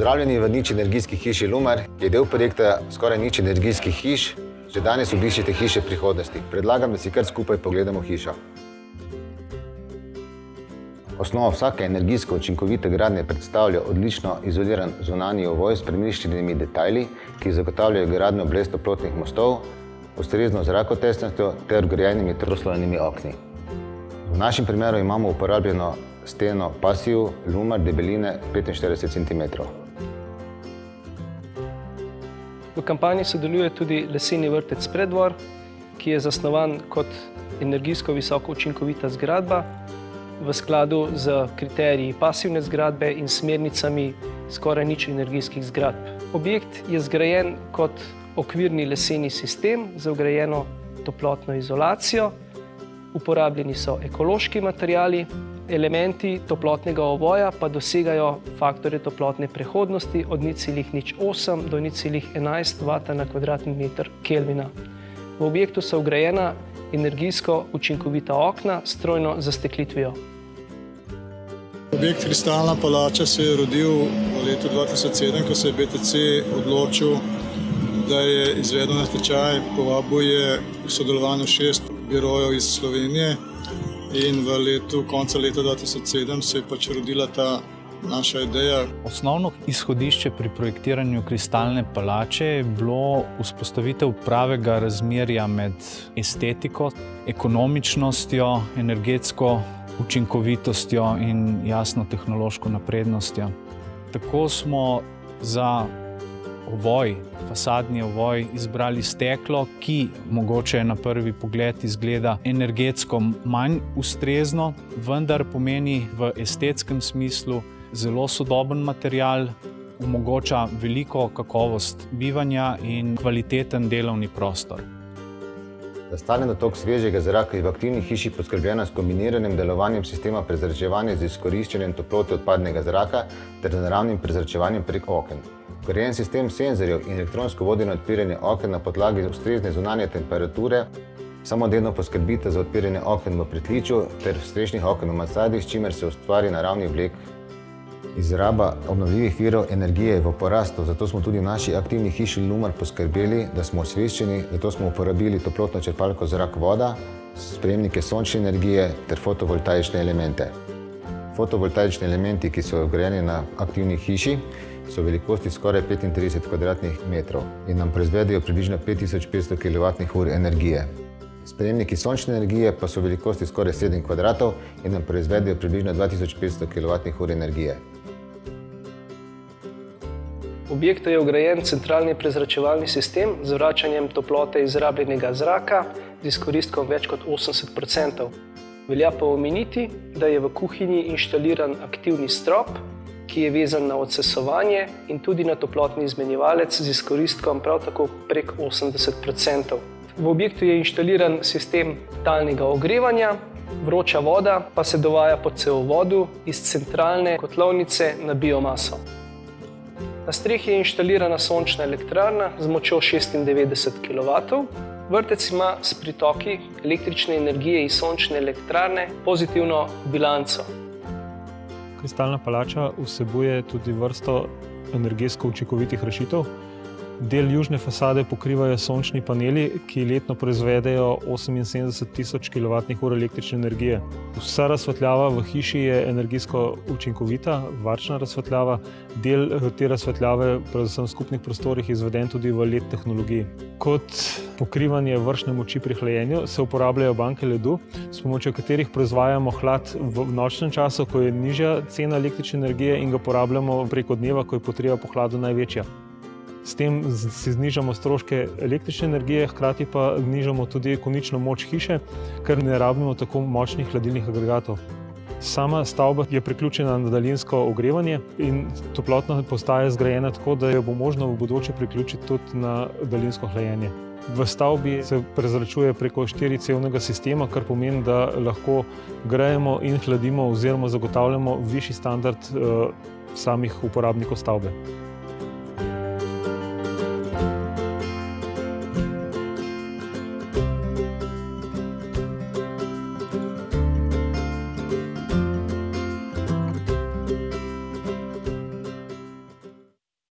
Pozdravljeni v nič energijski hiši Lumer, ki je del projekta skoraj nič energijskih hiš. Že danes obiščite hiše prihodnosti. Predlagam, da si kar skupaj pogledamo hišo. Osnova vsake energijsko učinkovite gradnje predstavlja odlično izoliran zunanji ovoj s premišljenimi detajli, ki zagotavljajo gradnjo brez toplotnih mostov, ustrezno zrakotesnostjo ter vgrajenimi troslojnimi okni. V našem primeru imamo uporabljeno steno pasiv Lumer debeline 45 cm. V kampanji sodeluje tudi leseni vrtec Predvor, ki je zasnovan kot energijsko visoko učinkovita zgradba v skladu z kriteriji pasivne zgradbe in smernicami skoraj nič energijskih zgradb. Objekt je zgrajen kot okvirni leseni sistem za vgrajeno toplotno izolacijo. Uporabljeni so ekološki materiali, elementi toplotnega ovoja pa dosegajo faktore toplotne prehodnosti od 0,08 do 0,11 W na kvadratni meter Kelvina. V objektu so vgrajena energijsko učinkovita okna s trojno zasteklitvijo. Objekt Kristalna palača se je rodil v letu 2007, ko se je BTC odločil, da je izvedel natečaj, povabil je v sodelovanju šest birojev iz Slovenije in v letu, konca leta 2007 se je pač rodila ta naša ideja. Osnovno izhodišče pri projektiranju Kristalne palače je bilo vzpostavitev pravega razmerja med estetiko, ekonomičnostjo, energetsko učinkovitostjo in jasno tehnološko naprednostjo. Tako smo za ovoj, fasadni ovoj, izbrali steklo, ki mogoče na prvi pogled izgleda energetsko manj ustrezno, vendar pomeni v estetskem smislu zelo sodoben material, omogoča veliko kakovost bivanja in kvaliteten delovni prostor. Za stalen dotok svežega zraka je v aktivni hiši poskrbljeno s kombiniranim delovanjem sistema prezračevanja z izkoriščanjem toplote odpadnega zraka ter z naravnim prezračevanjem prek oken. Vgrajen sistem senzorjev in elektronsko vodeno odpiranje oken na podlagi ustrezne zunanje temperature samodejno poskrbite za odpiranje oken v pritličju ter strešnih oken v mansardi, s čimer se ustvari naravni oblek. Izraba obnovljivih virov energije je v porastu, zato smo tudi v naši aktivni hiši Lumer poskrbeli, da smo osveščeni, zato smo uporabili toplotno črpalko zrak-voda, sprejemnike sončne energije ter fotovoltaične elemente. Fotovoltaični elementi, ki so vgrajeni na aktivni hiši, so velikosti skoraj 35 kvadratnih metrov in nam proizvedejo približno 5500 kWh energije. Sprejemniki sončne energije pa so velikosti skoraj 7 kvadratov in nam proizvedejo približno 2500 kWh energije. V objektu je vgrajen centralni prezračevalni sistem z vračanjem toplote izrabljenega zraka z izkoristkom več kot 80 %. Velja pa omeniti, da je v kuhinji inštaliran aktivni strop, ki je vezan na odsesovanje in tudi na toplotni izmenjevalec z izkoristkom prav tako prek 80 %. V objektu je inštaliran sistem talnega ogrevanja, vroča voda pa se dovaja po cevovodu iz centralne kotlovnice na biomaso. Na strehi je inštalirana sončna elektrarna z močjo 96 kW. Vrtec ima s pritoki električne energije iz sončne elektrarne pozitivno bilanco. Kristalna palača vsebuje tudi vrsto energetsko učinkovitih rešitev. Del južne fasade pokrivajo sončni paneli, ki letno proizvedejo 78 tisoč kWh električne energije. Vsa razsvetljava v hiši je energijsko učinkovita, varčna razsvetljava. Del te razsvetljave, predvsem v skupnih prostorih, je izveden tudi v LED tehnologiji. Kot pokrivanje vršne moči pri hlajenju se uporabljajo banke ledu, s pomočjo katerih proizvajamo hlad v nočnem času, ko je nižja cena električne energije in ga porabljamo preko dneva, ko je potreba po hladu največja. S tem si znižamo stroške električne energije, hkrati pa znižamo tudi konično moč hiše, ker ne rabimo tako močnih hladilnih agregatov. Sama stavba je priključena na daljinsko ogrevanje in toplotna postaja je zgrajena tako, da jo bo možno v bodoče priključiti tudi na daljinsko hlajenje. V stavbi se prezračuje preko štiricevnega sistema, kar pomeni, da lahko grejemo in hladimo oziroma zagotavljamo višji standard samih uporabnikov stavbe.